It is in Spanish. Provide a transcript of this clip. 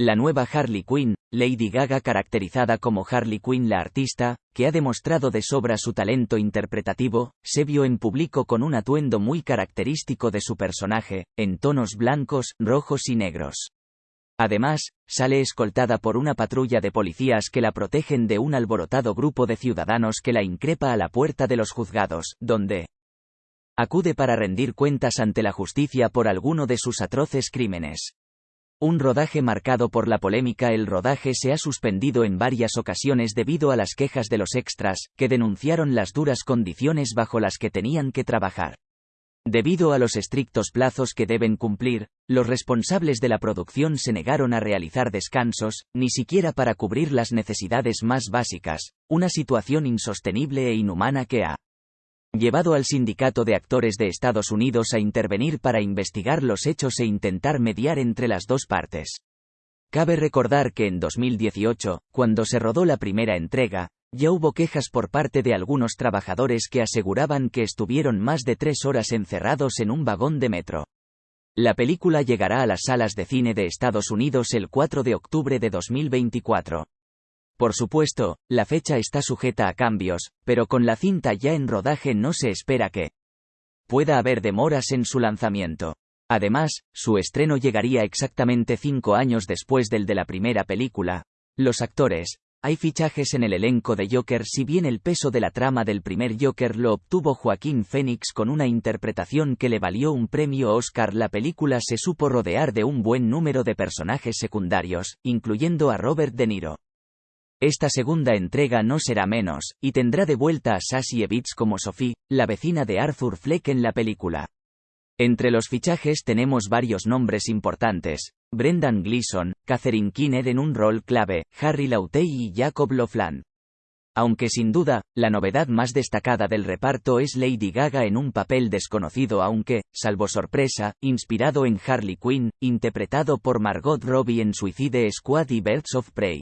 La nueva Harley Quinn, Lady Gaga caracterizada como Harley Quinn la artista, que ha demostrado de sobra su talento interpretativo, se vio en público con un atuendo muy característico de su personaje, en tonos blancos, rojos y negros. Además, sale escoltada por una patrulla de policías que la protegen de un alborotado grupo de ciudadanos que la increpa a la puerta de los juzgados, donde acude para rendir cuentas ante la justicia por alguno de sus atroces crímenes. Un rodaje marcado por la polémica El rodaje se ha suspendido en varias ocasiones debido a las quejas de los extras, que denunciaron las duras condiciones bajo las que tenían que trabajar. Debido a los estrictos plazos que deben cumplir, los responsables de la producción se negaron a realizar descansos, ni siquiera para cubrir las necesidades más básicas, una situación insostenible e inhumana que ha llevado al Sindicato de Actores de Estados Unidos a intervenir para investigar los hechos e intentar mediar entre las dos partes. Cabe recordar que en 2018, cuando se rodó la primera entrega, ya hubo quejas por parte de algunos trabajadores que aseguraban que estuvieron más de tres horas encerrados en un vagón de metro. La película llegará a las salas de cine de Estados Unidos el 4 de octubre de 2024. Por supuesto, la fecha está sujeta a cambios, pero con la cinta ya en rodaje no se espera que pueda haber demoras en su lanzamiento. Además, su estreno llegaría exactamente cinco años después del de la primera película. Los actores, hay fichajes en el elenco de Joker si bien el peso de la trama del primer Joker lo obtuvo Joaquín Phoenix con una interpretación que le valió un premio Oscar. La película se supo rodear de un buen número de personajes secundarios, incluyendo a Robert De Niro. Esta segunda entrega no será menos, y tendrá de vuelta a Sassy Evitz como Sophie, la vecina de Arthur Fleck en la película. Entre los fichajes tenemos varios nombres importantes, Brendan Gleeson, Catherine Keener en un rol clave, Harry Lautey y Jacob Lofland. Aunque sin duda, la novedad más destacada del reparto es Lady Gaga en un papel desconocido aunque, salvo sorpresa, inspirado en Harley Quinn, interpretado por Margot Robbie en Suicide Squad y Birds of Prey.